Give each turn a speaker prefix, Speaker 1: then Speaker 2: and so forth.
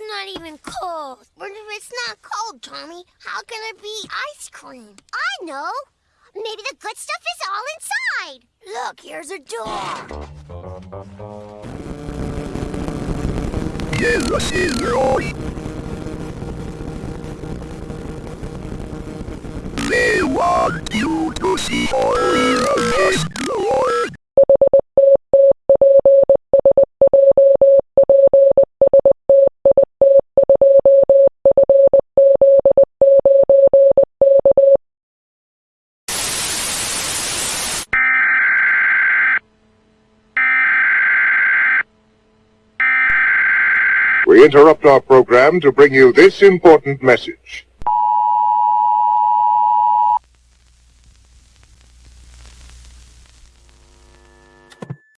Speaker 1: cold even cold. But if it's not cold, Tommy, how can it be ice cream?
Speaker 2: I know. Maybe the good stuff is all inside.
Speaker 1: Look, here's a door.
Speaker 3: Yes, want you to see all this We interrupt our program to bring you this important message.